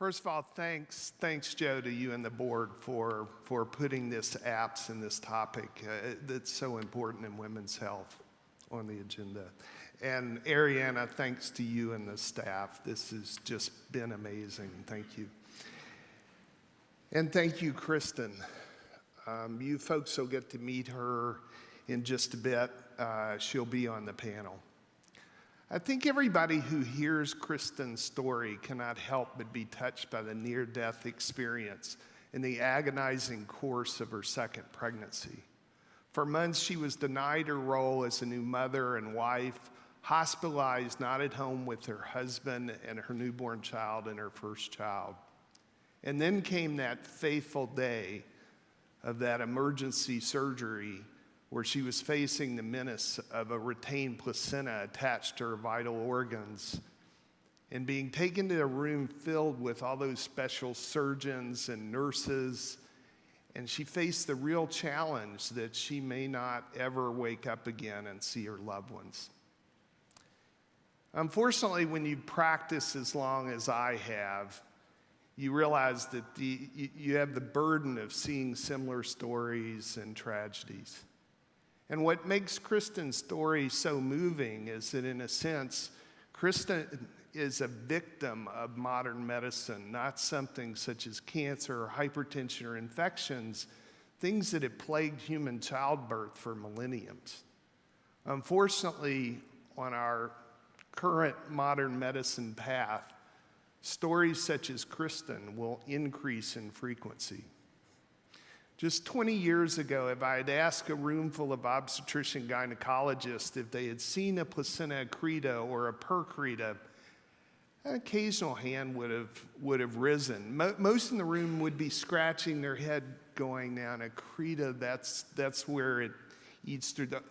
First of all, thanks, thanks, Joe, to you and the board for, for putting this APS and this topic uh, that's so important in women's health on the agenda. And Ariana, thanks to you and the staff. This has just been amazing. Thank you. And thank you, Kristen. Um, you folks will get to meet her in just a bit. Uh, she'll be on the panel. I think everybody who hears Kristen's story cannot help but be touched by the near death experience and the agonizing course of her second pregnancy. For months, she was denied her role as a new mother and wife, hospitalized, not at home with her husband and her newborn child and her first child. And then came that fateful day of that emergency surgery where she was facing the menace of a retained placenta attached to her vital organs and being taken to a room filled with all those special surgeons and nurses. And she faced the real challenge that she may not ever wake up again and see her loved ones. Unfortunately, when you practice as long as I have, you realize that the, you have the burden of seeing similar stories and tragedies. And what makes Kristen's story so moving is that, in a sense, Kristen is a victim of modern medicine, not something such as cancer or hypertension or infections, things that have plagued human childbirth for millenniums. Unfortunately, on our current modern medicine path, stories such as Kristen will increase in frequency. Just 20 years ago, if I had asked a room full of obstetrician gynecologists if they had seen a placenta accreta or a percreta, an occasional hand would have, would have risen. Mo most in the room would be scratching their head going, now an accreta, that's, that's where it eats through the...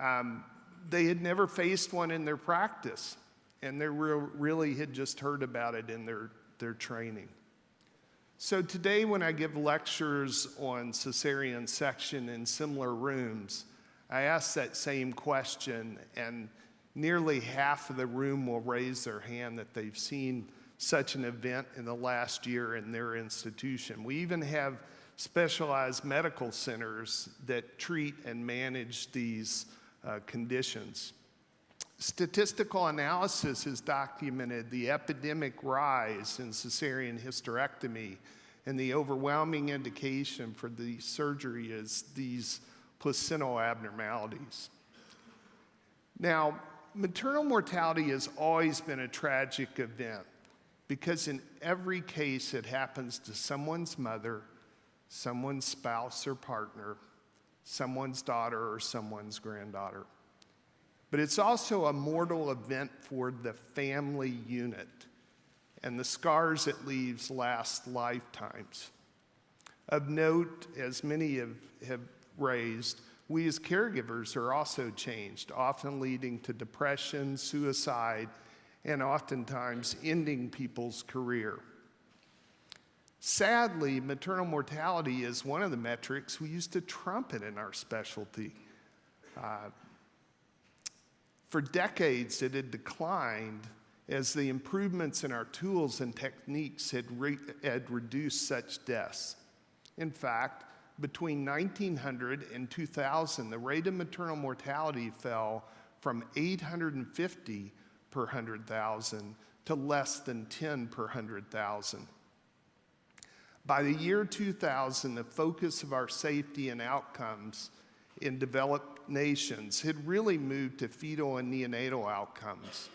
Um, they had never faced one in their practice, and they really had just heard about it in their, their training. So today when I give lectures on cesarean section in similar rooms, I ask that same question and nearly half of the room will raise their hand that they've seen such an event in the last year in their institution. We even have specialized medical centers that treat and manage these uh, conditions. Statistical analysis has documented the epidemic rise in cesarean hysterectomy, and the overwhelming indication for the surgery is these placental abnormalities. Now, maternal mortality has always been a tragic event because in every case it happens to someone's mother, someone's spouse or partner, someone's daughter or someone's granddaughter. But it's also a mortal event for the family unit, and the scars it leaves last lifetimes. Of note, as many have, have raised, we as caregivers are also changed, often leading to depression, suicide, and oftentimes ending people's career. Sadly, maternal mortality is one of the metrics we used to trumpet in our specialty. Uh, for decades, it had declined as the improvements in our tools and techniques had, re had reduced such deaths. In fact, between 1900 and 2000, the rate of maternal mortality fell from 850 per 100,000 to less than 10 per 100,000. By the year 2000, the focus of our safety and outcomes in developed nations had really moved to fetal and neonatal outcomes.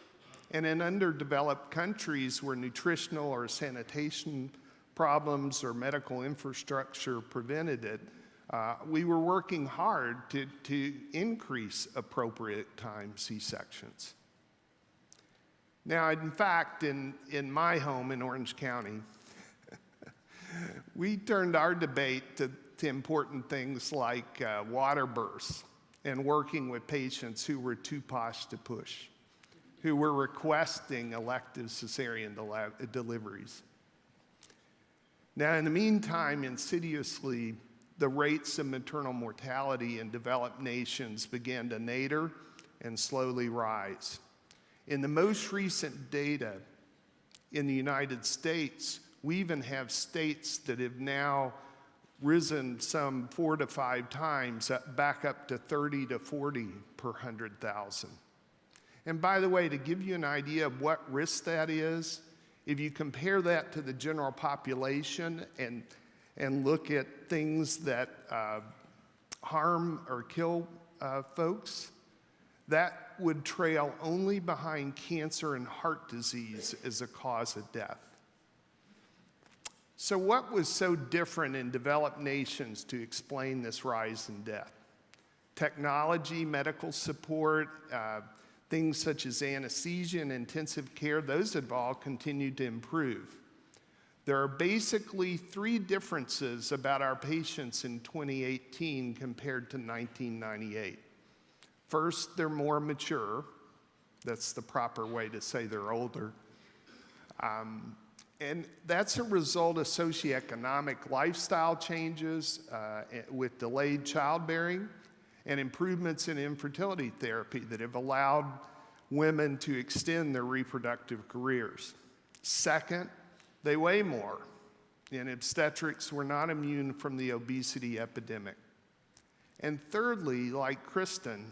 And in underdeveloped countries where nutritional or sanitation problems or medical infrastructure prevented it, uh, we were working hard to, to increase appropriate time C-sections. Now, in fact, in, in my home in Orange County, we turned our debate to to important things like uh, water births and working with patients who were too posh to push, who were requesting elective cesarean del deliveries. Now, in the meantime, insidiously, the rates of maternal mortality in developed nations began to nadir and slowly rise. In the most recent data, in the United States, we even have states that have now risen some four to five times, uh, back up to 30 to 40 per 100,000. And by the way, to give you an idea of what risk that is, if you compare that to the general population and, and look at things that uh, harm or kill uh, folks, that would trail only behind cancer and heart disease as a cause of death. So, what was so different in developed nations to explain this rise in death? Technology, medical support, uh, things such as anesthesia and intensive care, those have all continued to improve. There are basically three differences about our patients in 2018 compared to 1998. First, they're more mature. That's the proper way to say they're older. Um, and that's a result of socioeconomic lifestyle changes uh, with delayed childbearing and improvements in infertility therapy that have allowed women to extend their reproductive careers. Second, they weigh more. In obstetrics, we're not immune from the obesity epidemic. And thirdly, like Kristen,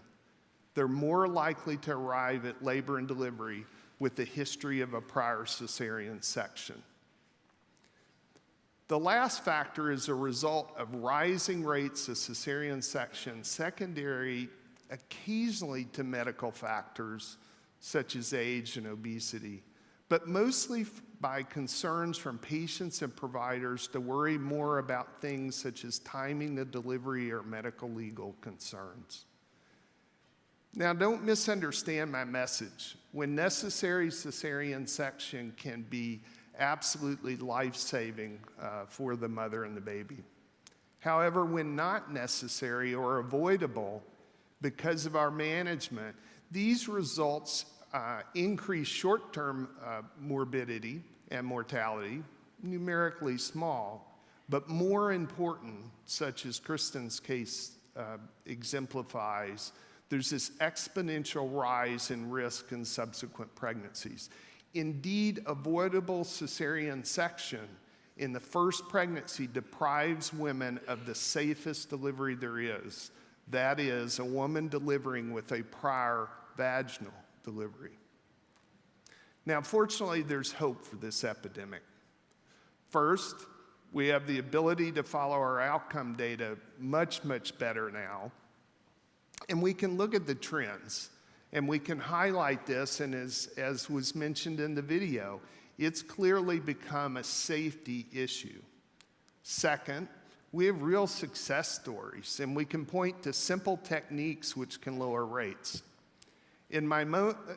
they're more likely to arrive at labor and delivery with the history of a prior cesarean section. The last factor is a result of rising rates of cesarean section, secondary occasionally to medical factors such as age and obesity, but mostly by concerns from patients and providers to worry more about things such as timing the delivery or medical legal concerns. Now, don't misunderstand my message. When necessary, cesarean section can be absolutely life saving uh, for the mother and the baby. However, when not necessary or avoidable because of our management, these results uh, increase short term uh, morbidity and mortality, numerically small, but more important, such as Kristen's case uh, exemplifies, there's this exponential rise in risk in subsequent pregnancies. Indeed, avoidable cesarean section in the first pregnancy deprives women of the safest delivery there is. That is, a woman delivering with a prior vaginal delivery. Now, fortunately, there's hope for this epidemic. First, we have the ability to follow our outcome data much, much better now and we can look at the trends and we can highlight this. And as, as was mentioned in the video, it's clearly become a safety issue. Second, we have real success stories, and we can point to simple techniques which can lower rates. In my,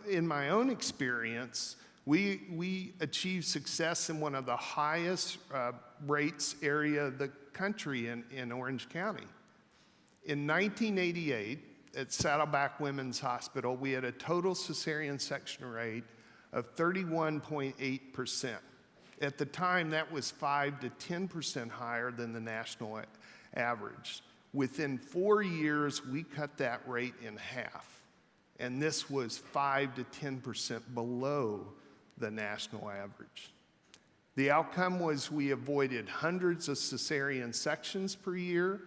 in my own experience, we, we achieved success in one of the highest uh, rates area of the country in, in Orange County. In 1988, at Saddleback Women's Hospital, we had a total cesarean section rate of 31.8%. At the time, that was 5 to 10% higher than the national average. Within four years, we cut that rate in half. And this was 5 to 10% below the national average. The outcome was we avoided hundreds of cesarean sections per year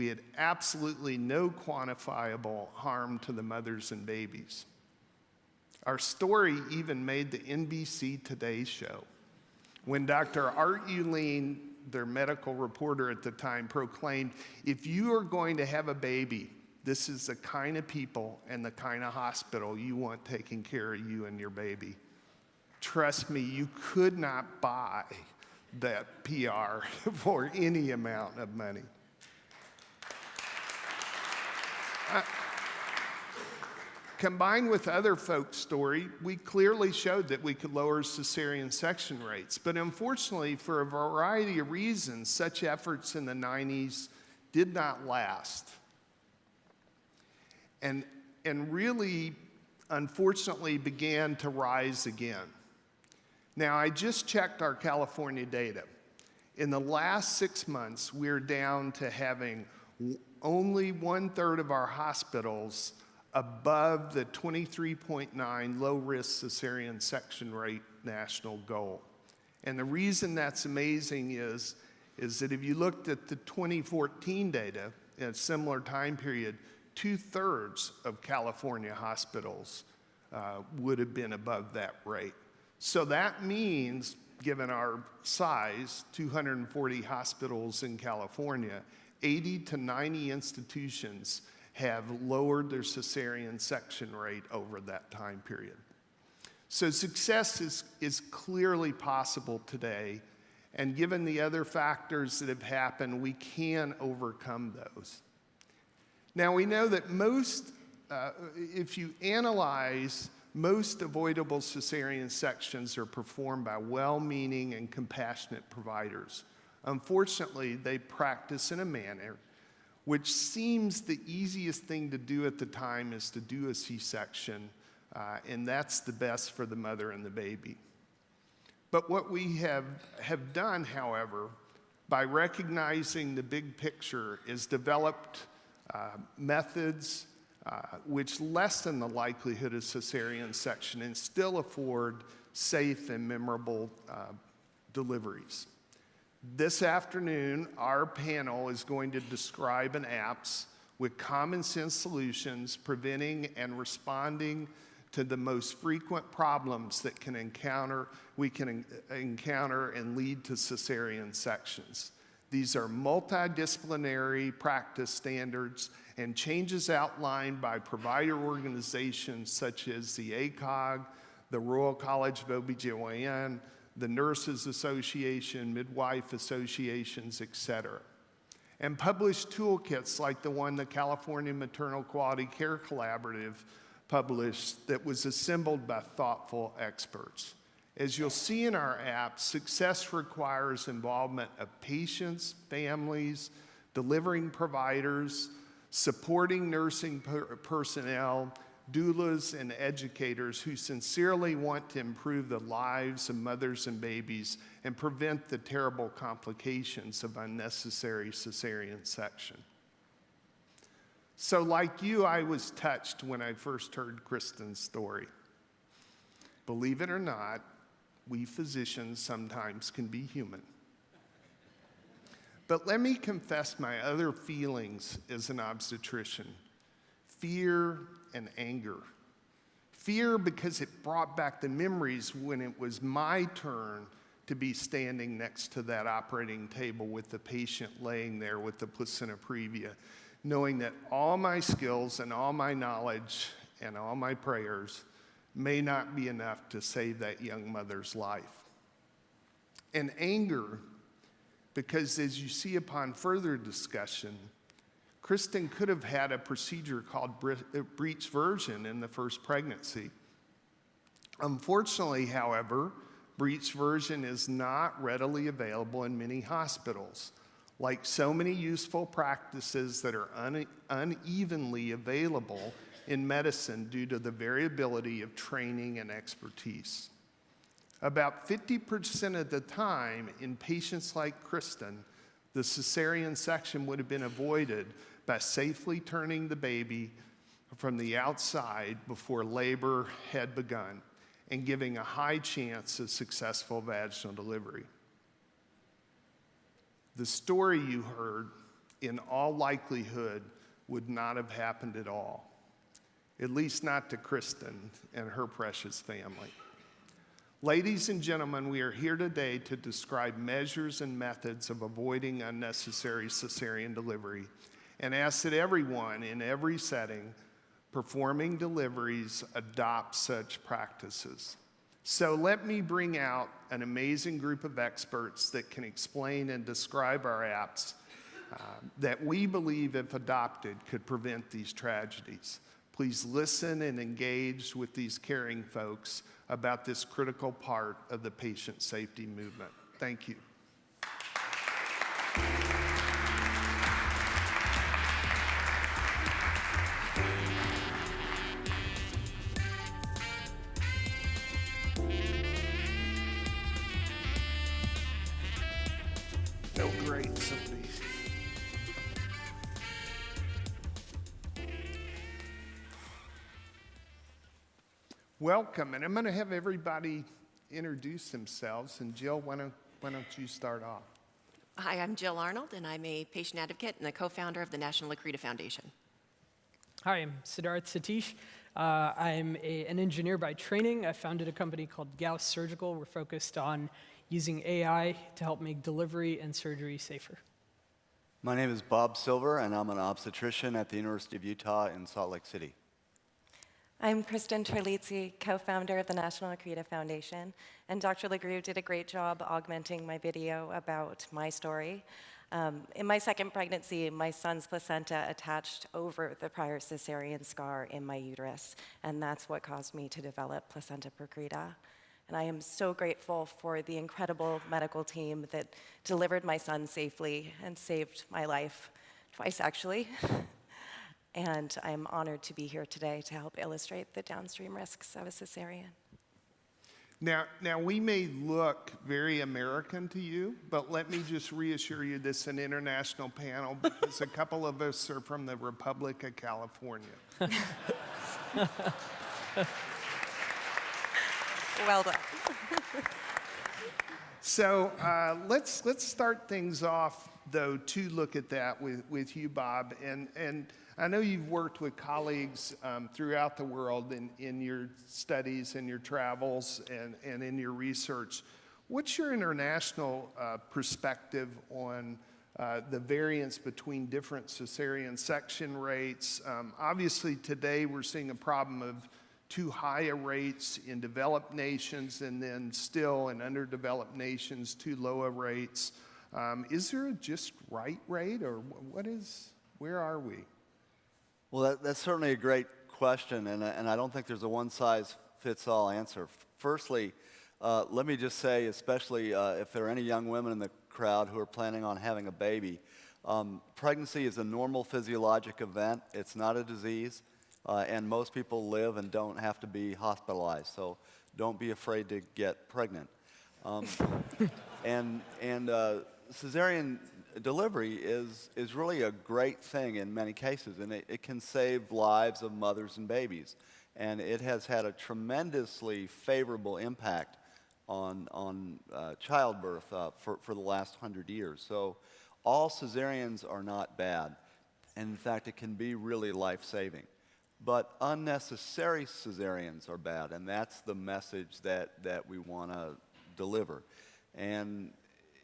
we had absolutely no quantifiable harm to the mothers and babies. Our story even made the NBC Today show when Dr. Art Ulene, their medical reporter at the time, proclaimed if you are going to have a baby, this is the kind of people and the kind of hospital you want taking care of you and your baby. Trust me, you could not buy that PR for any amount of money. Combined with other folks' story, we clearly showed that we could lower cesarean section rates. But unfortunately, for a variety of reasons, such efforts in the 90s did not last. And, and really, unfortunately, began to rise again. Now, I just checked our California data. In the last six months, we're down to having only one third of our hospitals above the 23.9 low risk cesarean section rate national goal. And the reason that's amazing is, is that if you looked at the 2014 data in a similar time period, two thirds of California hospitals uh, would have been above that rate. So that means, given our size, 240 hospitals in California, 80 to 90 institutions have lowered their cesarean section rate over that time period. So success is, is clearly possible today, and given the other factors that have happened, we can overcome those. Now, we know that most, uh, if you analyze, most avoidable cesarean sections are performed by well meaning and compassionate providers. Unfortunately, they practice in a manner which seems the easiest thing to do at the time is to do a C section uh, and that's the best for the mother and the baby. But what we have, have done, however, by recognizing the big picture, is developed uh, methods uh, which lessen the likelihood of cesarean section and still afford safe and memorable uh, deliveries. This afternoon, our panel is going to describe an APS with common sense solutions preventing and responding to the most frequent problems that can encounter, we can encounter and lead to cesarean sections. These are multidisciplinary practice standards and changes outlined by provider organizations such as the ACOG, the Royal College of OBGYN, the Nurses Association, Midwife Associations, et cetera. And published toolkits like the one the California Maternal Quality Care Collaborative published that was assembled by thoughtful experts. As you'll see in our app, success requires involvement of patients, families, delivering providers, supporting nursing per personnel, doulas, and educators who sincerely want to improve the lives of mothers and babies and prevent the terrible complications of unnecessary cesarean section. So, like you, I was touched when I first heard Kristen's story. Believe it or not, we physicians sometimes can be human. But let me confess my other feelings as an obstetrician fear and anger. Fear because it brought back the memories when it was my turn to be standing next to that operating table with the patient laying there with the placenta previa knowing that all my skills and all my knowledge and all my prayers may not be enough to save that young mother's life. And anger, because as you see upon further discussion, Kristen could have had a procedure called uh, breech version in the first pregnancy. Unfortunately, however, breech version is not readily available in many hospitals like so many useful practices that are une unevenly available in medicine due to the variability of training and expertise. About 50% of the time in patients like Kristen, the cesarean section would have been avoided by safely turning the baby from the outside before labor had begun and giving a high chance of successful vaginal delivery. The story you heard, in all likelihood, would not have happened at all, at least not to Kristen and her precious family. Ladies and gentlemen, we are here today to describe measures and methods of avoiding unnecessary cesarean delivery and ask that everyone in every setting performing deliveries adopt such practices. So let me bring out an amazing group of experts that can explain and describe our APS uh, that we believe, if adopted, could prevent these tragedies. Please listen and engage with these caring folks about this critical part of the patient safety movement. Thank you. Welcome. And I'm going to have everybody introduce themselves. And Jill, why don't, why don't you start off? Hi, I'm Jill Arnold, and I'm a patient advocate and the co-founder of the National Accreta Foundation. Hi, I'm Siddharth Satish. Uh, I'm a, an engineer by training. I founded a company called Gauss Surgical. We're focused on using AI to help make delivery and surgery safer. My name is Bob Silver, and I'm an obstetrician at the University of Utah in Salt Lake City. I'm Kristen Terlizzi, co-founder of the National Accreta Foundation, and Dr. Lagrew did a great job augmenting my video about my story. Um, in my second pregnancy, my son's placenta attached over the prior cesarean scar in my uterus, and that's what caused me to develop placenta percreta. And I am so grateful for the incredible medical team that delivered my son safely and saved my life, twice actually. and I'm honored to be here today to help illustrate the downstream risks of a cesarean. Now, now, we may look very American to you, but let me just reassure you this is an international panel because a couple of us are from the Republic of California. Well done. So uh, let's let's start things off though to look at that with, with you, Bob. And and I know you've worked with colleagues um, throughout the world in, in your studies and your travels and, and in your research. What's your international uh, perspective on uh, the variance between different cesarean section rates? Um, obviously, today we're seeing a problem of too high a rates in developed nations and then still in underdeveloped nations too low a rates. Um, is there a just right rate or what is, where are we? Well, that, that's certainly a great question, and, I- and I don't think there's a one-size-fits-all answer. Firstly, uh, let me just say, especially uh, if there are any young women in the crowd who are planning on having a baby, um, pregnancy is a normal physiologic event. It's not a disease, uh, and most people live and don't have to be hospitalized. So don't be afraid to get pregnant. Um, and and uh, cesarean delivery is, is really a great thing in many cases, and it, it can save lives of mothers and babies. And it has had a tremendously favorable impact on, on uh, childbirth uh, for, for the last hundred years. So all cesareans are not bad. And in fact, it can be really life-saving. But unnecessary cesareans are bad, and that's the message that, that we want to deliver. And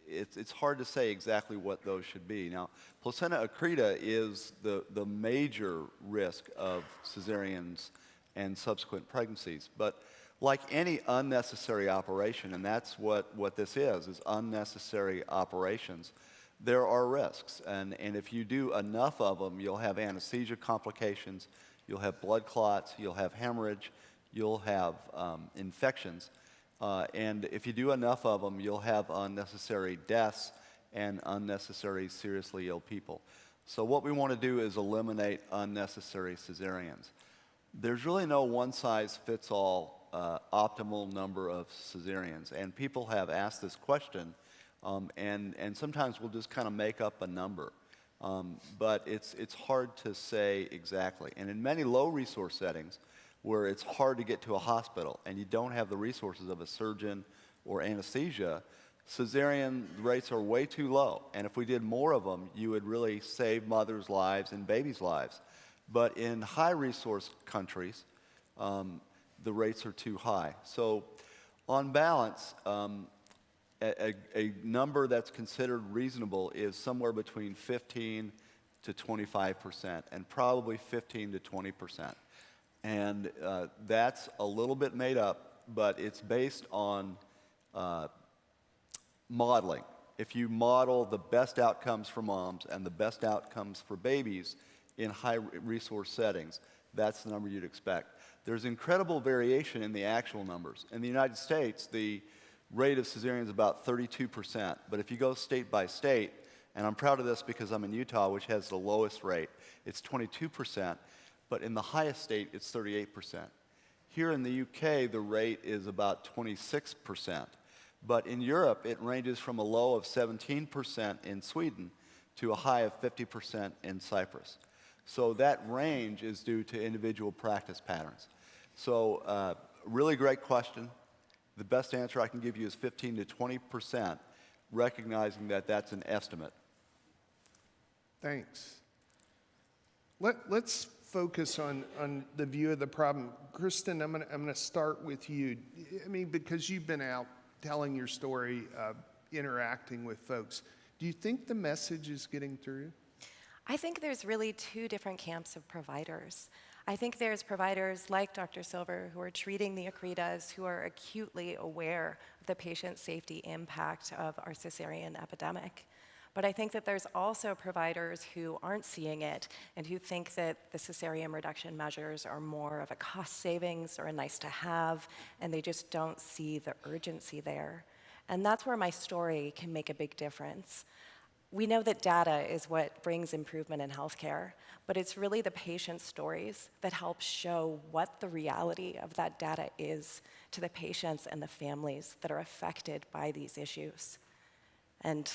it's, it's hard to say exactly what those should be. Now, placenta accreta is the, the major risk of cesareans and subsequent pregnancies. But like any unnecessary operation, and that's what, what this is, is unnecessary operations, there are risks. And, and if you do enough of them, you'll have anesthesia complications, you'll have blood clots, you'll have hemorrhage, you'll have um, infections. Uh, and if you do enough of them, you'll have unnecessary deaths and unnecessary seriously ill people. So what we want to do is eliminate unnecessary cesareans. There's really no one-size-fits-all uh, optimal number of cesareans, and people have asked this question, um, and, and sometimes we'll just kind of make up a number. Um, but it's, it's hard to say exactly. And in many low-resource settings, where it's hard to get to a hospital and you don't have the resources of a surgeon or anesthesia, cesarean rates are way too low. And if we did more of them, you would really save mothers' lives and babies' lives. But in high resource countries, um, the rates are too high. So, on balance, um, a, a, a number that's considered reasonable is somewhere between 15 to 25 percent, and probably 15 to 20 percent. And uh, that's a little bit made up, but it's based on uh, modeling. If you model the best outcomes for moms and the best outcomes for babies in high resource settings, that's the number you'd expect. There's incredible variation in the actual numbers. In the United States, the rate of cesarean is about 32%, but if you go state by state, and I'm proud of this because I'm in Utah, which has the lowest rate, it's 22% but in the highest state, it's 38%. Here in the UK, the rate is about 26%. But in Europe, it ranges from a low of 17% in Sweden to a high of 50% in Cyprus. So that range is due to individual practice patterns. So uh, really great question. The best answer I can give you is 15 to 20 percent, recognizing that that's an estimate. Thanks. Let, let's focus on, on the view of the problem. Kristen, I'm gonna, I'm gonna start with you. I mean, because you've been out telling your story, uh, interacting with folks, do you think the message is getting through? I think there's really two different camps of providers. I think there's providers like Dr. Silver who are treating the Accretas who are acutely aware of the patient safety impact of our cesarean epidemic. But I think that there's also providers who aren't seeing it and who think that the cesarean reduction measures are more of a cost savings or a nice to have, and they just don't see the urgency there. And that's where my story can make a big difference. We know that data is what brings improvement in healthcare, but it's really the patient stories that help show what the reality of that data is to the patients and the families that are affected by these issues. And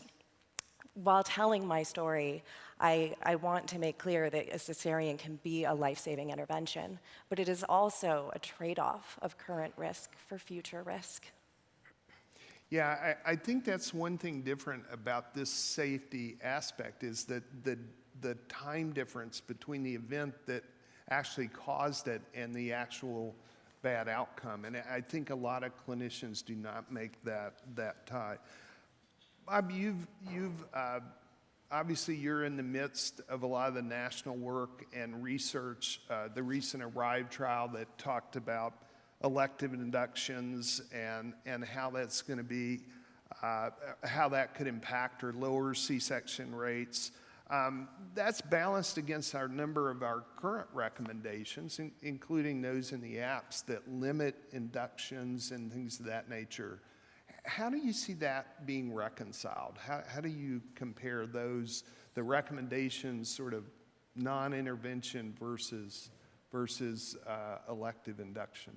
while telling my story, I, I want to make clear that a cesarean can be a life saving intervention, but it is also a trade off of current risk for future risk. Yeah, I, I think that's one thing different about this safety aspect is that the, the time difference between the event that actually caused it and the actual bad outcome. And I think a lot of clinicians do not make that, that tie. Bob, you've, you've uh, obviously you're in the midst of a lot of the national work and research. Uh, the recent Arrive trial that talked about elective inductions and, and how that's going to be, uh, how that could impact or lower C-section rates. Um, that's balanced against our number of our current recommendations, in, including those in the APS that limit inductions and things of that nature. How do you see that being reconciled? How, how do you compare those, the recommendations, sort of non-intervention versus, versus uh, elective induction?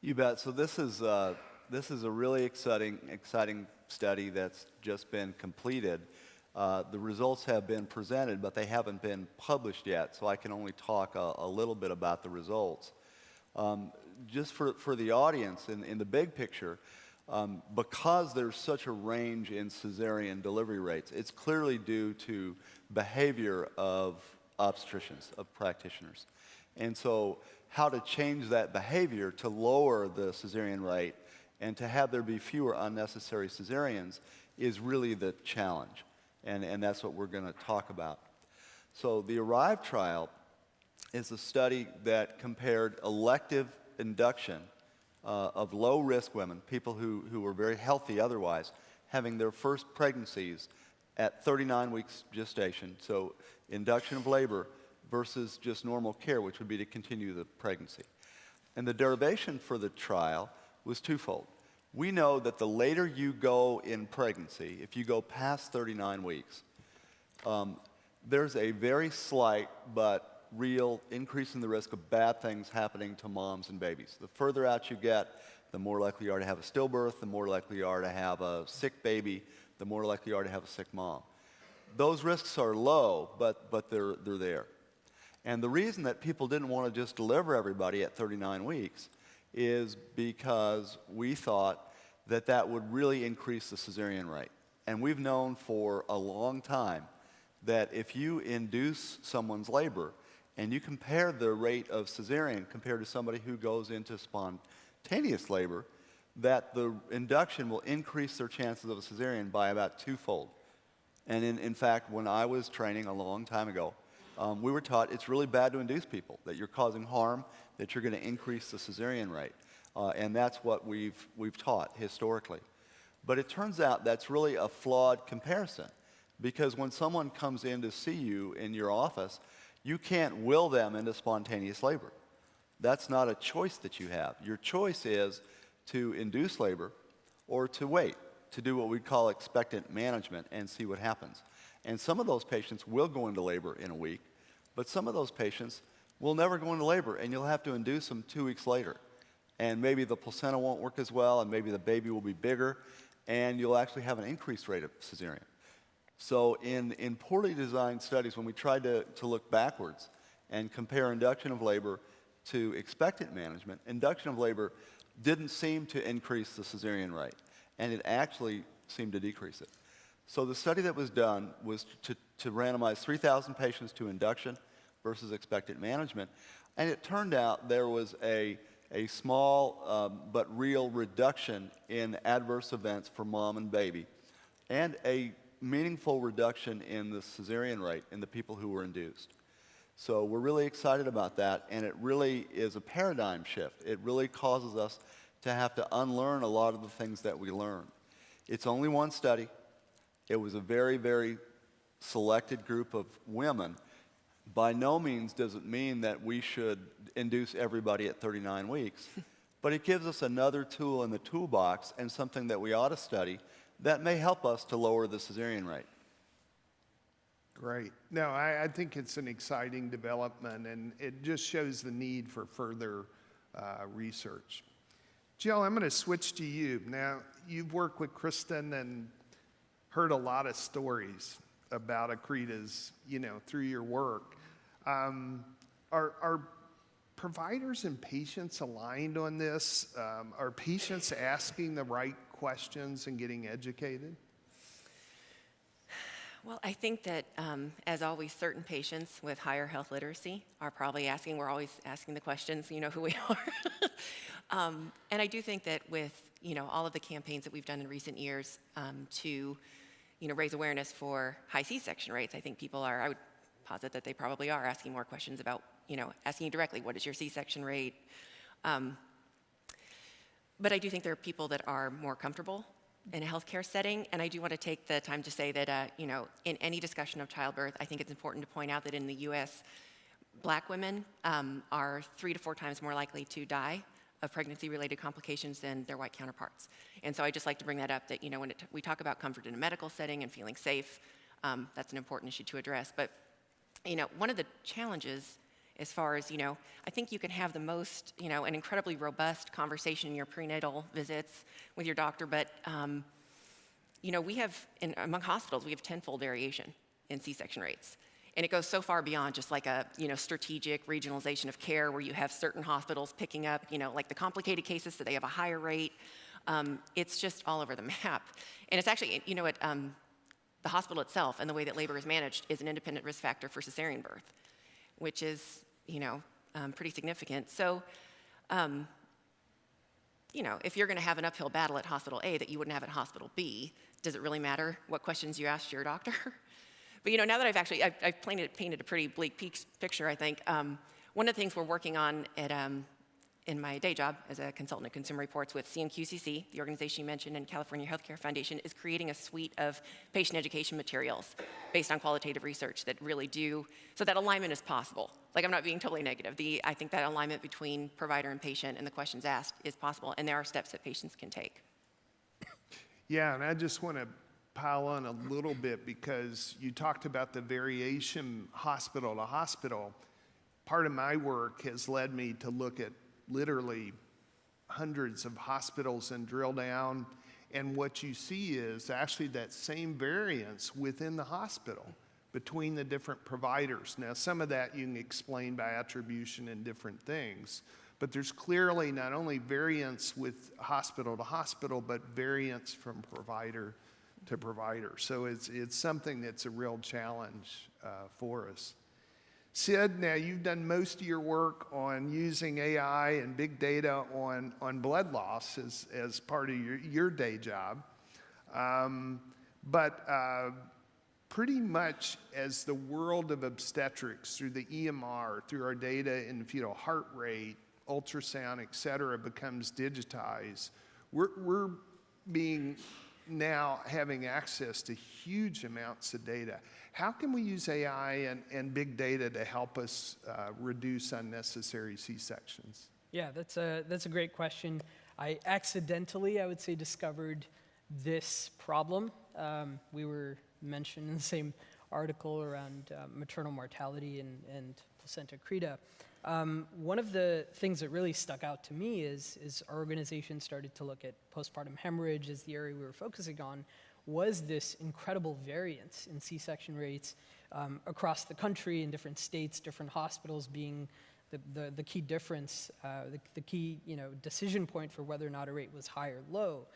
You bet. So this is, uh, this is a really exciting, exciting study that's just been completed. Uh, the results have been presented, but they haven't been published yet, so I can only talk a, a little bit about the results. Um, just for, for the audience, in, in the big picture, um, because there's such a range in cesarean delivery rates, it's clearly due to behavior of obstetricians, of practitioners. And so how to change that behavior to lower the cesarean rate and to have there be fewer unnecessary cesareans is really the challenge. And, and that's what we're going to talk about. So the ARRIVE trial is a study that compared elective induction uh, of low-risk women, people who, who were very healthy otherwise, having their first pregnancies at 39 weeks gestation, so induction of labor versus just normal care, which would be to continue the pregnancy. And the derivation for the trial was twofold. We know that the later you go in pregnancy, if you go past 39 weeks, um, there's a very slight but real increase in the risk of bad things happening to moms and babies. The further out you get, the more likely you are to have a stillbirth, the more likely you are to have a sick baby, the more likely you are to have a sick mom. Those risks are low, but, but they're, they're there. And the reason that people didn't want to just deliver everybody at 39 weeks is because we thought that that would really increase the cesarean rate. And we've known for a long time that if you induce someone's labor and you compare the rate of cesarean compared to somebody who goes into spontaneous labor, that the induction will increase their chances of a cesarean by about twofold. And in, in fact, when I was training a long time ago, um, we were taught it's really bad to induce people, that you're causing harm, that you're going to increase the cesarean rate. Uh, and that's what we've, we've taught historically. But it turns out that's really a flawed comparison because when someone comes in to see you in your office, you can't will them into spontaneous labor. That's not a choice that you have. Your choice is to induce labor or to wait, to do what we call expectant management and see what happens. And some of those patients will go into labor in a week, but some of those patients will never go into labor, and you'll have to induce them two weeks later. And maybe the placenta won't work as well, and maybe the baby will be bigger, and you'll actually have an increased rate of cesarean. So in, in poorly designed studies, when we tried to, to look backwards and compare induction of labor to expectant management, induction of labor didn't seem to increase the cesarean rate, and it actually seemed to decrease it. So the study that was done was to, to randomize 3,000 patients to induction versus expectant management, and it turned out there was a, a small um, but real reduction in adverse events for mom and baby, and a meaningful reduction in the cesarean rate in the people who were induced. So we're really excited about that, and it really is a paradigm shift. It really causes us to have to unlearn a lot of the things that we learned. It's only one study. It was a very, very selected group of women. By no means does it mean that we should induce everybody at 39 weeks, but it gives us another tool in the toolbox and something that we ought to study that may help us to lower the cesarean rate. Great. No, I, I think it's an exciting development, and it just shows the need for further uh, research. Jill, I'm going to switch to you. Now, you've worked with Kristen and heard a lot of stories about Accretas, you know, through your work. Um, are, are providers and patients aligned on this? Um, are patients asking the right questions and getting educated? Well, I think that, um, as always, certain patients with higher health literacy are probably asking, we're always asking the questions, you know who we are. um, and I do think that with, you know, all of the campaigns that we've done in recent years um, to, you know, raise awareness for high C-section rates, I think people are, I would posit that they probably are asking more questions about, you know, asking you directly, what is your C-section rate? Um, but I do think there are people that are more comfortable in a healthcare setting, and I do want to take the time to say that, uh, you know, in any discussion of childbirth, I think it's important to point out that in the U.S., black women um, are three to four times more likely to die of pregnancy-related complications than their white counterparts. And so I just like to bring that up, that, you know, when we talk about comfort in a medical setting and feeling safe, um, that's an important issue to address. But, you know, one of the challenges as far as, you know, I think you can have the most, you know, an incredibly robust conversation in your prenatal visits with your doctor, but, um, you know, we have, in, among hospitals, we have tenfold variation in C-section rates. And it goes so far beyond just like a, you know, strategic regionalization of care where you have certain hospitals picking up, you know, like the complicated cases so they have a higher rate. Um, it's just all over the map. And it's actually, you know, what, um, the hospital itself and the way that labor is managed is an independent risk factor for cesarean birth, which is you know, um, pretty significant. So, um, you know, if you're going to have an uphill battle at hospital A that you wouldn't have at hospital B, does it really matter what questions you ask your doctor? but you know, now that I've actually I've, I've painted, painted a pretty bleak picture, I think um, one of the things we're working on at um, in my day job as a consultant at Consumer Reports with CMQCC, the organization you mentioned, and California Healthcare Foundation, is creating a suite of patient education materials based on qualitative research that really do, so that alignment is possible. Like, I'm not being totally negative. The, I think that alignment between provider and patient and the questions asked is possible, and there are steps that patients can take. Yeah, and I just want to pile on a little bit because you talked about the variation hospital to hospital. Part of my work has led me to look at literally hundreds of hospitals and drill down. And what you see is actually that same variance within the hospital between the different providers. Now, some of that you can explain by attribution and different things, but there's clearly not only variance with hospital to hospital, but variance from provider to provider. So it's, it's something that's a real challenge uh, for us. Sid, now you've done most of your work on using AI and big data on, on blood loss as, as part of your, your day job. Um, but uh, pretty much as the world of obstetrics through the EMR, through our data in fetal heart rate, ultrasound, et cetera, becomes digitized, we're, we're being now having access to huge amounts of data. How can we use AI and, and big data to help us uh, reduce unnecessary C-sections? Yeah, that's a, that's a great question. I accidentally, I would say, discovered this problem. Um, we were mentioned in the same article around uh, maternal mortality and, and placenta accreta. Um, one of the things that really stuck out to me is, is our organization started to look at postpartum hemorrhage as the area we were focusing on, was this incredible variance in C-section rates um, across the country in different states, different hospitals being the, the, the key difference, uh, the, the key you know, decision point for whether or not a rate was high or low.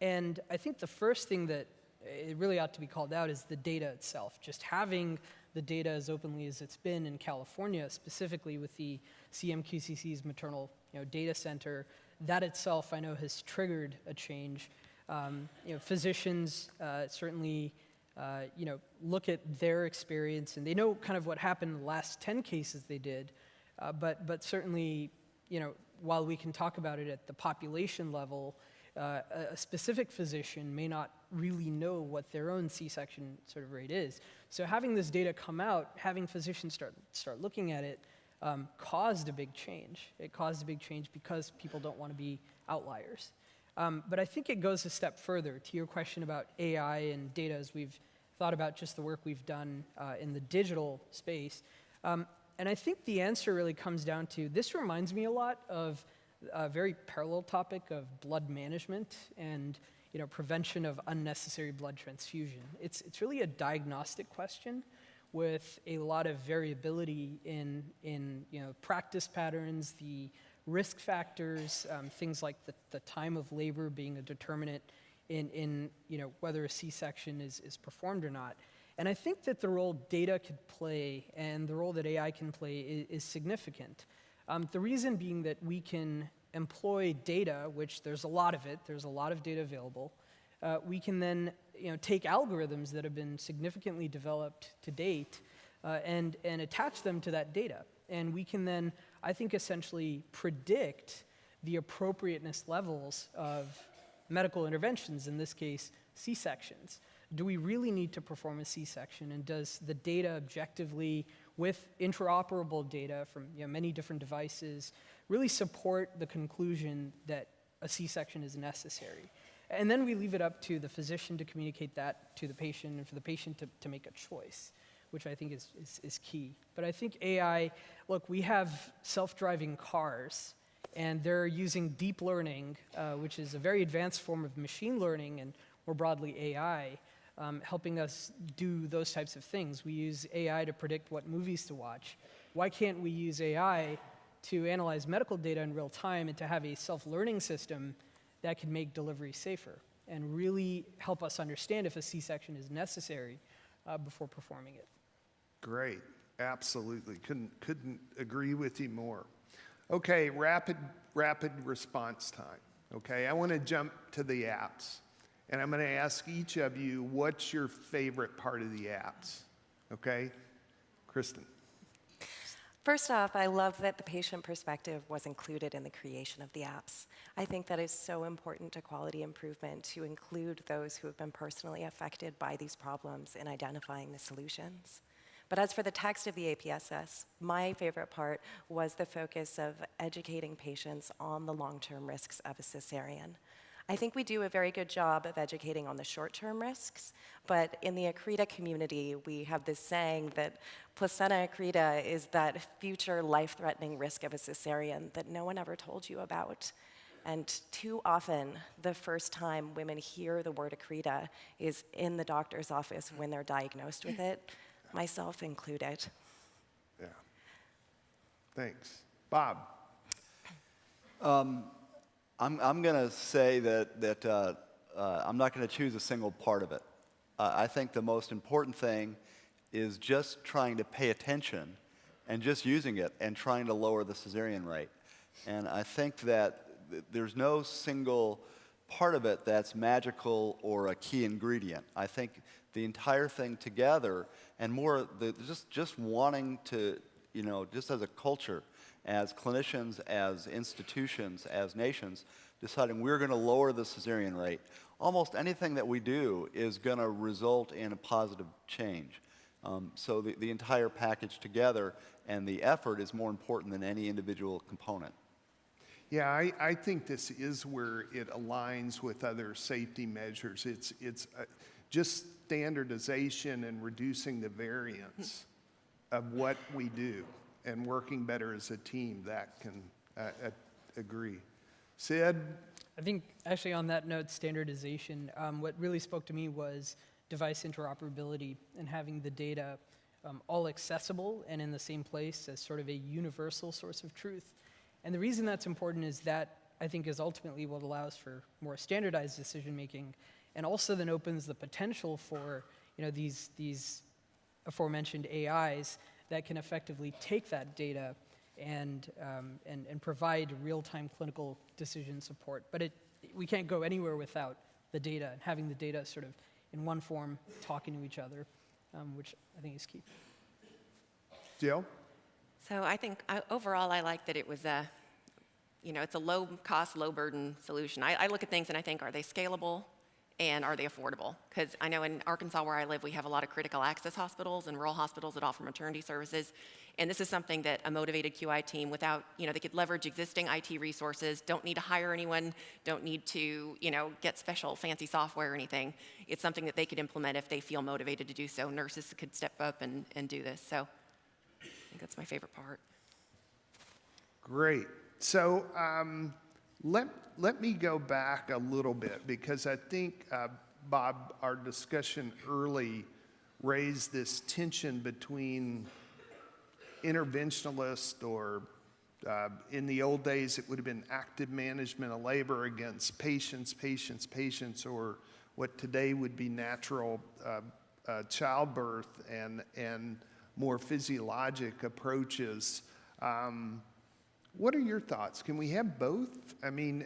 And I think the first thing that it really ought to be called out is the data itself. Just having the data as openly as it's been in California, specifically with the CMQCC's maternal you know, data center, that itself I know has triggered a change. Um, you know, physicians uh, certainly uh, you know, look at their experience and they know kind of what happened in the last 10 cases they did, uh, but, but certainly, you know, while we can talk about it at the population level, uh, a- specific physician may not really know what their own C-section sort of rate is. So having this data come out, having physicians start, start looking at it, um, caused a big change. It caused a big change because people don't want to be outliers. Um, but I think it goes a step further to your question about AI and data as we've thought about just the work we've done uh, in the digital space. Um, and I think the answer really comes down to this reminds me a lot of a very parallel topic of blood management and you know, prevention of unnecessary blood transfusion. It's, it's really a diagnostic question with a lot of variability in, in you know, practice patterns, the risk factors, um, things like the, the time of labor being a determinant in, in you know, whether a C-section is, is performed or not. And I think that the role data could play and the role that AI can play is, is significant. Um, the reason being that we can employ data, which there's a lot of it, there's a lot of data available. Uh, we can then you know, take algorithms that have been significantly developed to date uh, and, and attach them to that data. And we can then, I think, essentially predict the appropriateness levels of medical interventions, in this case, C-sections. Do we really need to perform a C-section, and does the data objectively, with interoperable data from you know, many different devices, really support the conclusion that a C-section is necessary? And then we leave it up to the physician to communicate that to the patient and for the patient to, to make a choice, which I think is, is, is key. But I think AI, look, we have self-driving cars and they're using deep learning, uh, which is a very advanced form of machine learning and more broadly AI, um, helping us do those types of things. We use AI to predict what movies to watch. Why can't we use AI to analyze medical data in real time and to have a self-learning system that can make delivery safer and really help us understand if a C-section is necessary uh, before performing it? Great, absolutely. Couldn't, couldn't agree with you more. Okay, rapid, rapid response time. Okay, I want to jump to the APS. And I'm going to ask each of you what's your favorite part of the APS? Okay? Kristen. First off, I love that the patient perspective was included in the creation of the APS. I think that is so important to quality improvement to include those who have been personally affected by these problems in identifying the solutions. But as for the text of the APSS, my favorite part was the focus of educating patients on the long-term risks of a cesarean. I think we do a very good job of educating on the short-term risks, but in the accreta community, we have this saying that placenta accreta is that future life-threatening risk of a cesarean that no one ever told you about. And too often, the first time women hear the word accreta is in the doctor's office when they're diagnosed with it, myself included. Yeah. Thanks. Bob. Um, I'm, I'm going to say that, that uh, uh, I'm not going to choose a single part of it. Uh, I think the most important thing is just trying to pay attention and just using it and trying to lower the cesarean rate. And I think that th- there's no single part of it that's magical or a key ingredient. I think the entire thing together and more the, just, just wanting to, you know, just as a culture, as clinicians, as institutions, as nations, deciding we're going to lower the cesarean rate, almost anything that we do is going to result in a positive change. Um, so the, the entire package together and the effort is more important than any individual component. Yeah, I, I think this is where it aligns with other safety measures. It's, it's uh, just standardization and reducing the variance of what we do and working better as a team that can uh, agree. Sid? I think actually on that note, standardization, um, what really spoke to me was device interoperability and having the data um, all accessible and in the same place as sort of a universal source of truth. And the reason that's important is that I think is ultimately what allows for more standardized decision making and also then opens the potential for you know, these, these aforementioned AIs that can effectively take that data and, um, and, and provide real-time clinical decision support. But it, we can't go anywhere without the data and having the data sort of in one form talking to each other, um, which I think is key. Jill? So I think I, overall, I like that it was a, you know, it's a low cost, low burden solution. I, I look at things and I think, are they scalable and are they affordable? Because I know in Arkansas where I live, we have a lot of critical access hospitals and rural hospitals that offer maternity services. And this is something that a motivated QI team without, you know, they could leverage existing IT resources, don't need to hire anyone, don't need to, you know, get special fancy software or anything. It's something that they could implement if they feel motivated to do so. Nurses could step up and, and do this. So I think that's my favorite part. Great. So um, let, let me go back a little bit because I think, uh, Bob, our discussion early raised this tension between interventionalist or uh, in the old days, it would have been active management of labor against patients, patients, patients, or what today would be natural uh, uh, childbirth and, and more physiologic approaches. Um, what are your thoughts? Can we have both? I mean,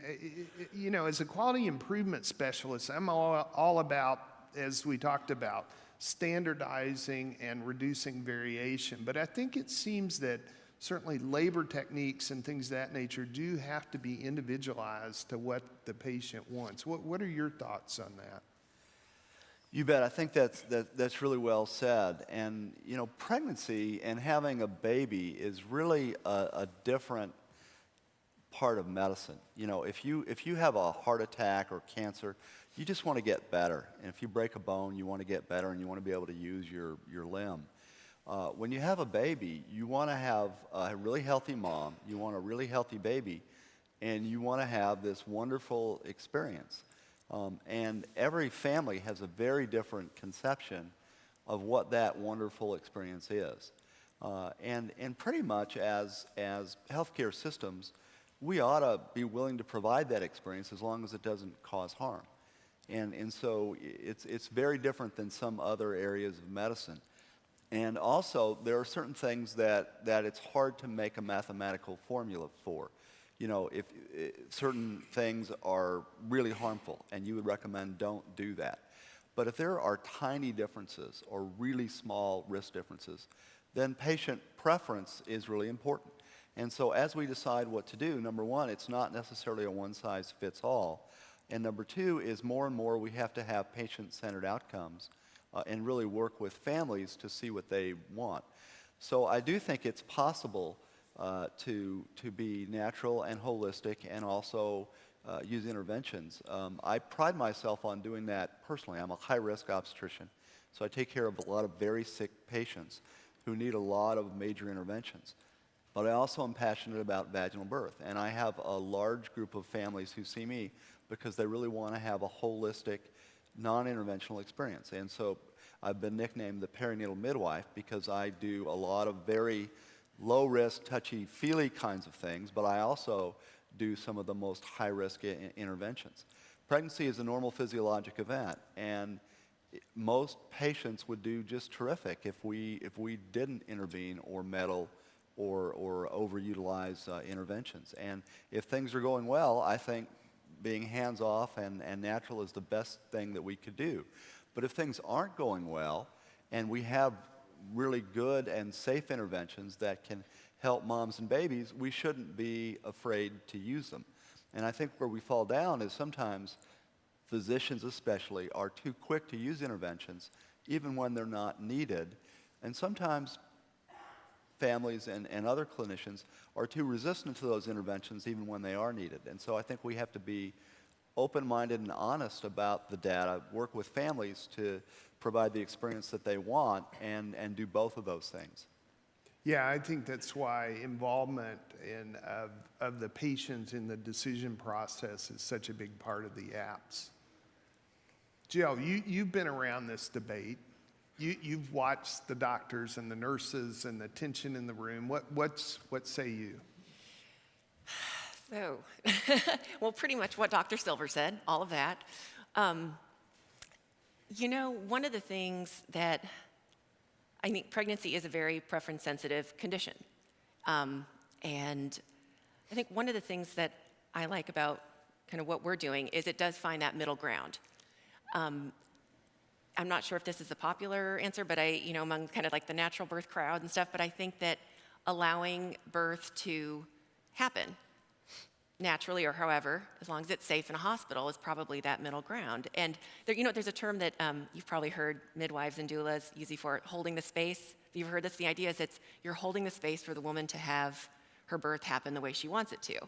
you know, as a quality improvement specialist, I'm all, all about, as we talked about, standardizing and reducing variation. But I think it seems that certainly labor techniques and things of that nature do have to be individualized to what the patient wants. What, what are your thoughts on that? You bet. I think that's, that, that's really well said. And, you know, pregnancy and having a baby is really a, a different part of medicine. You know, if you, if you have a heart attack or cancer, you just want to get better. And if you break a bone, you want to get better and you want to be able to use your, your limb. Uh, when you have a baby, you want to have a really healthy mom, you want a really healthy baby, and you want to have this wonderful experience. Um, and every family has a very different conception of what that wonderful experience is. Uh, and, and pretty much as, as healthcare systems, we ought to be willing to provide that experience as long as it doesn't cause harm. And, and so it's, it's very different than some other areas of medicine. And also, there are certain things that, that it's hard to make a mathematical formula for. You know, if, i certain things are really harmful and you would recommend don't do that. But if there are tiny differences or really small risk differences, then patient preference is really important. And so as we decide what to do, number one, it's not necessarily a one size fits all. And number two is more and more we have to have patient centered outcomes uh, and really work with families to see what they want. So I do think it's possible uh, to, to be natural and holistic and also uh, use interventions. Um, I pride myself on doing that personally. I'm a high risk obstetrician, so I take care of a lot of very sick patients who need a lot of major interventions. But I also am passionate about vaginal birth, and I have a large group of families who see me because they really want to have a holistic, non-interventional experience. And so I've been nicknamed the perinatal midwife because I do a lot of very low-risk, touchy-feely kinds of things, but I also do some of the most high-risk i- interventions. Pregnancy is a normal physiologic event, and most patients would do just terrific if we, if we didn't intervene or meddle or, or overutilize uh, interventions. And if things are going well, I think being hands off and, and natural is the best thing that we could do. But if things aren't going well and we have really good and safe interventions that can help moms and babies, we shouldn't be afraid to use them. And I think where we fall down is sometimes physicians especially are too quick to use interventions even when they're not needed. And sometimes families and, and other clinicians are too resistant to those interventions even when they are needed. And so I think we have to be open-minded and honest about the data, work with families to provide the experience that they want and, and do both of those things. Yeah, I think that's why involvement in, of, of the patients in the decision process is such a big part of the APS. Jill, you, you've been around this debate. You, you've watched the doctors and the nurses and the tension in the room. What, what's, what say you? So, well, pretty much what Dr. Silver said, all of that. Um, you know, one of the things that I think pregnancy is a very preference sensitive condition. Um, and I think one of the things that I like about kind of what we're doing is it does find that middle ground. Um, I'm not sure if this is a popular answer, but I, you know, among kind of like the natural birth crowd and stuff, but I think that allowing birth to happen naturally or however, as long as it's safe in a hospital, is probably that middle ground. And there, you know, there's a term that um, you've probably heard midwives and doulas using for holding the space. If you've heard this, the idea is it's you're holding the space for the woman to have her birth happen the way she wants it to.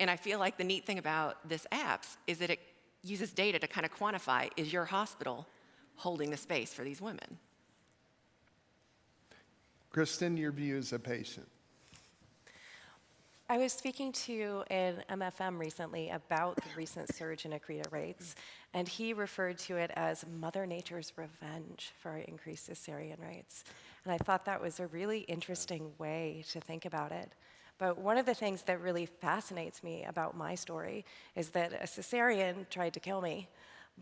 And I feel like the neat thing about this APS is that it uses data to kind of quantify is your hospital holding the space for these women? Kristen, your view as a patient. I was speaking to an MFM recently about the recent surge in accreta rates, and he referred to it as Mother Nature's revenge for our increased cesarean rates. And I thought that was a really interesting way to think about it. But one of the things that really fascinates me about my story is that a cesarean tried to kill me,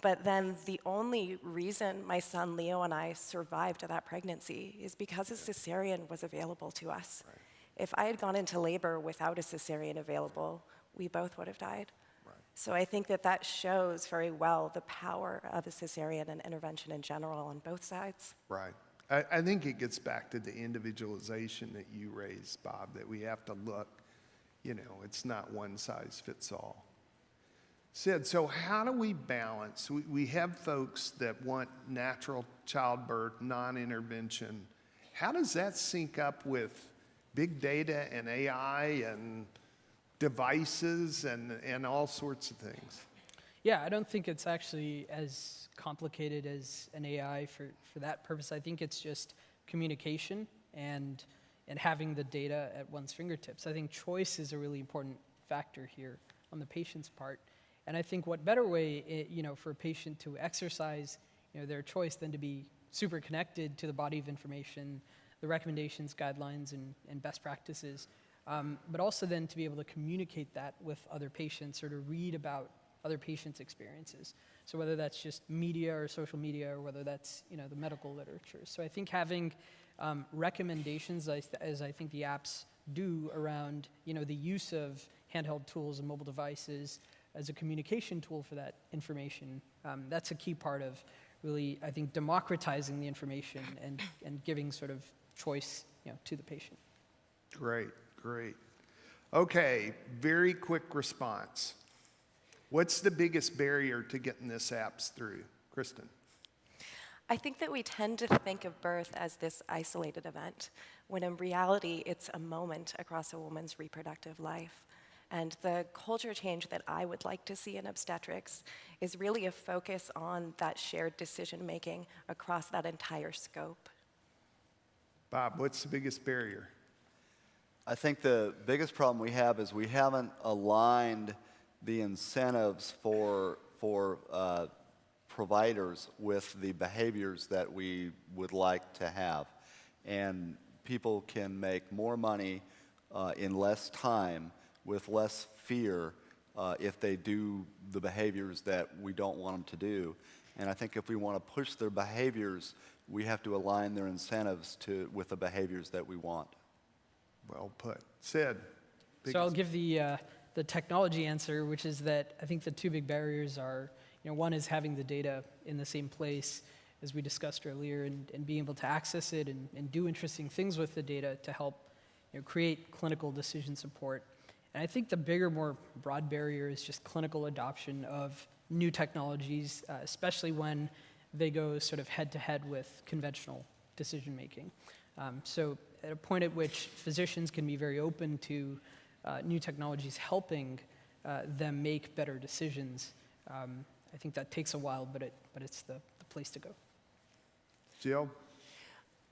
but then the only reason my son Leo and I survived that pregnancy is because a cesarean was available to us. Right. If I had gone into labor without a cesarean available, we both would have died. Right. So I think that that shows very well the power of a cesarean and intervention in general on both sides. Right. I, I think it gets back to the individualization that you raised, Bob, that we have to look, you know, it's not one size fits all. Sid, so how do we balance? We, we have folks that want natural childbirth, non intervention. How does that sync up with big data and AI and devices and, and all sorts of things? Yeah, I don't think it's actually as complicated as an AI for, for that purpose. I think it's just communication and, and having the data at one's fingertips. I think choice is a really important factor here on the patient's part. And I think what better way, it, you know, for a patient to exercise, you know, their choice than to be super connected to the body of information, the recommendations, guidelines, and, and best practices, um, but also then to be able to communicate that with other patients or to read about other patients' experiences. So whether that's just media or social media or whether that's you know the medical literature. So I think having um, recommendations, as, as I think the APS do around you know the use of handheld tools and mobile devices as a communication tool for that information, um, that's a key part of really I think democratizing the information and, and giving sort of choice you know, to the patient. Great, great. Okay, very quick response. What's the biggest barrier to getting this APS through? Kristen. I think that we tend to think of birth as this isolated event, when in reality, it's a moment across a woman's reproductive life. And the culture change that I would like to see in obstetrics is really a focus on that shared decision making across that entire scope. Bob, what's the biggest barrier? I think the biggest problem we have is we haven't aligned the incentives for, for uh, providers with the behaviors that we would like to have. And people can make more money uh, in less time with less fear uh, if they do the behaviors that we don't want them to do. And I think if we want to push their behaviors, we have to align their incentives to, with the behaviors that we want. Well put. Sid. So I'll give the, uh, the technology answer, which is that I think the two big barriers are, you know, one is having the data in the same place, as we discussed earlier, and, and being able to access it and, and do interesting things with the data to help you know, create clinical decision support. And I think the bigger, more broad barrier is just clinical adoption of new technologies, uh, especially when they go sort of head to head with conventional decision making. Um, so at a point at which physicians can be very open to uh, new technologies helping uh, them make better decisions, um, I think that takes a while, but, it, but it's the, the place to go. Jill?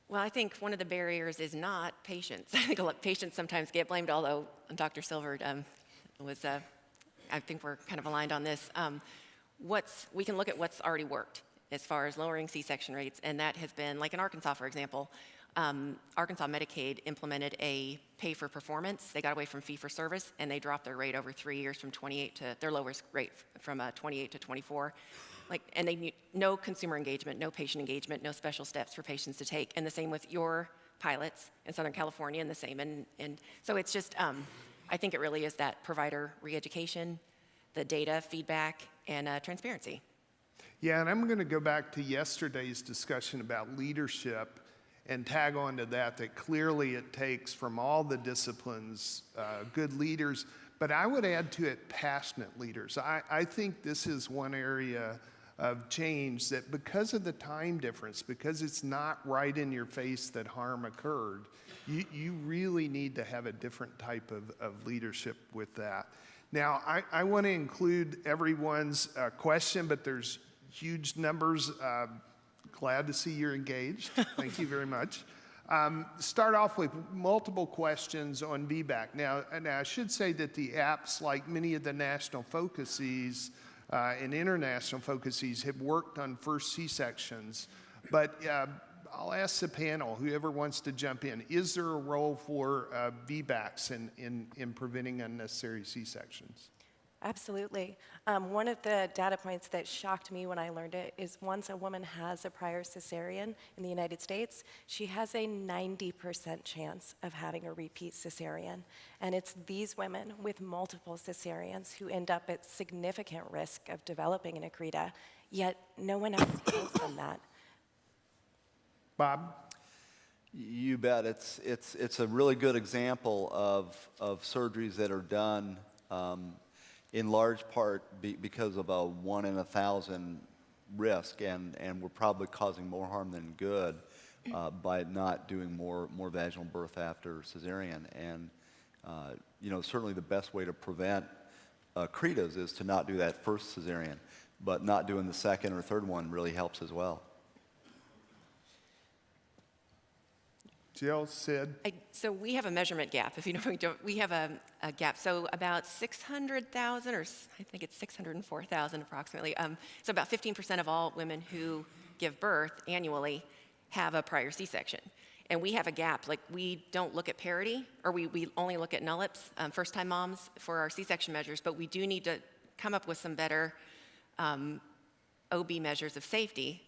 Well, I think one of the barriers is not patients. I think a lot, patients sometimes get blamed, although Dr. Silver um, was, uh, I think we're kind of aligned on this. Um, what's, we can look at what's already worked as far as lowering C-section rates, and that has been, like in Arkansas, for example, um, Arkansas Medicaid implemented a pay for performance. They got away from fee for service, and they dropped their rate over three years from 28 to their lowest rate from uh, 28 to 24. Like, and they need no consumer engagement, no patient engagement, no special steps for patients to take. And the same with your pilots in Southern California, and the same. And, and so it's just, um, I think it really is that provider re-education, the data feedback, and uh, transparency. Yeah, and I'm going to go back to yesterday's discussion about leadership and tag on to that, that clearly it takes from all the disciplines uh, good leaders, but I would add to it passionate leaders. I, I think this is one area of change that because of the time difference, because it's not right in your face that harm occurred, you, you really need to have a different type of, of leadership with that. Now, I, I want to include everyone's uh, question, but there's huge numbers. Uh, glad to see you're engaged. Thank you very much. Um, start off with multiple questions on VBAC. Now, now, I should say that the APS, like many of the national focuses uh, and international focuses, have worked on first C-sections. But uh, I'll ask the panel, whoever wants to jump in, is there a role for uh, VBACs in, in, in preventing unnecessary C-sections? Absolutely. Um, one of the data points that shocked me when I learned it is once a woman has a prior cesarean in the United States, she has a 90% chance of having a repeat cesarean. And it's these women with multiple cesareans who end up at significant risk of developing an accreta, yet no one else tells them that. Bob? You bet. It's, it's, it's a really good example of, of surgeries that are done um, in large part be, because of a one in a thousand risk, and, and we're probably causing more harm than good uh, by not doing more, more vaginal birth after cesarean. And, uh, you know, certainly the best way to prevent uh, is to not do that first cesarean, but not doing the second or third one really helps as well. Jill, Sid? I, so we have a measurement gap. If you know, we, don't, we have a, a, gap. So about 600,000, or I think it's 604,000 approximately. Um, so about 15% of all women who give birth annually have a prior C-section. And we have a gap. Like we don't look at parity, or we, we only look at NULIPs, um, first-time moms, for our C-section measures. But we do need to come up with some better um, OB measures of safety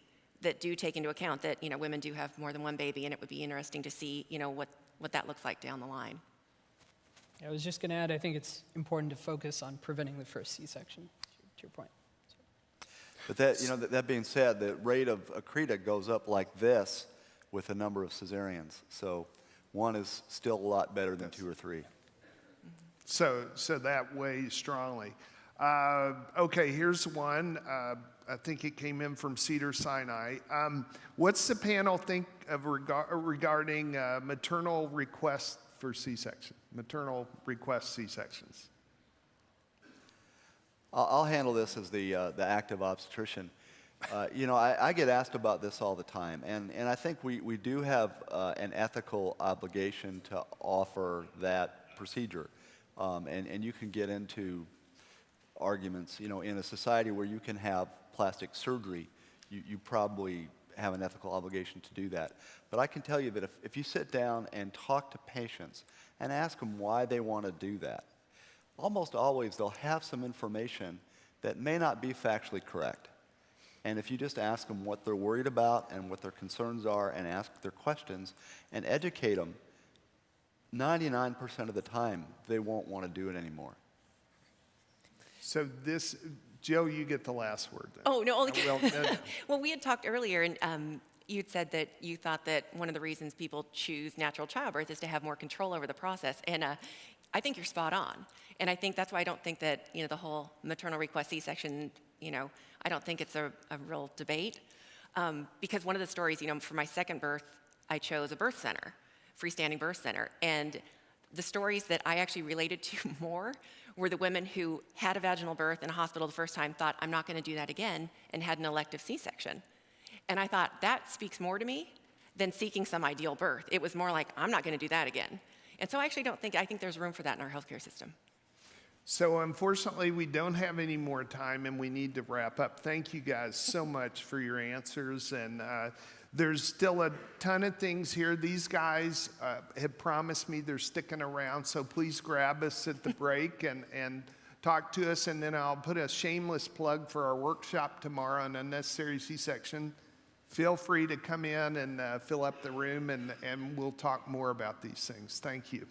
that do take into account that you know women do have more than one baby, and it would be interesting to see you know what what that looks like down the line. I was just going to add, I think it's important to focus on preventing the first C-section. To your point. But that, you know, that, that being said, the rate of accreta goes up like this with the number of cesareans. So one is still a lot better than two or three. So, so that weighs strongly. Uh, okay, here's one. Uh, I think it came in from Cedars-Sinai. Um, what's the panel think of rega- regarding uh, maternal requests for C-section? Maternal request C-sections. I'll, I'll handle this as the, uh, the active obstetrician. Uh, you know, I, I, get asked about this all the time, and, and I think we, we do have uh, an ethical obligation to offer that procedure. Um, and, and you can get into arguments, you know, in a society where you can have plastic surgery, you, you probably have an ethical obligation to do that. But I can tell you that if, if you sit down and talk to patients and ask them why they want to do that, almost always they'll have some information that may not be factually correct. And if you just ask them what they're worried about and what their concerns are and ask their questions and educate them, 99% of the time they won't want to do it anymore. So this, Joe, you get the last word. Then. Oh no, only well, no, no. well, we had talked earlier, and um, you'd said that you thought that one of the reasons people choose natural childbirth is to have more control over the process, and uh, I think you're spot on. And I think that's why I don't think that you know the whole maternal request C-section. You know, I don't think it's a, a real debate um, because one of the stories, you know, for my second birth, I chose a birth center, freestanding birth center, and the stories that I actually related to more were the women who had a vaginal birth in a hospital the first time, thought, I'm not going to do that again, and had an elective C section. And I thought, that speaks more to me than seeking some ideal birth. It was more like, I'm not going to do that again. And so I actually don't think, I think there's room for that in our healthcare system. So unfortunately, we don't have any more time and we need to wrap up. Thank you guys so much for your answers. And uh, there's still a ton of things here. These guys uh, have promised me they're sticking around, so please grab us at the break and, and talk to us. And then I'll put a shameless plug for our workshop tomorrow on unnecessary C-section. Feel free to come in and uh, fill up the room and, and we'll talk more about these things. Thank you.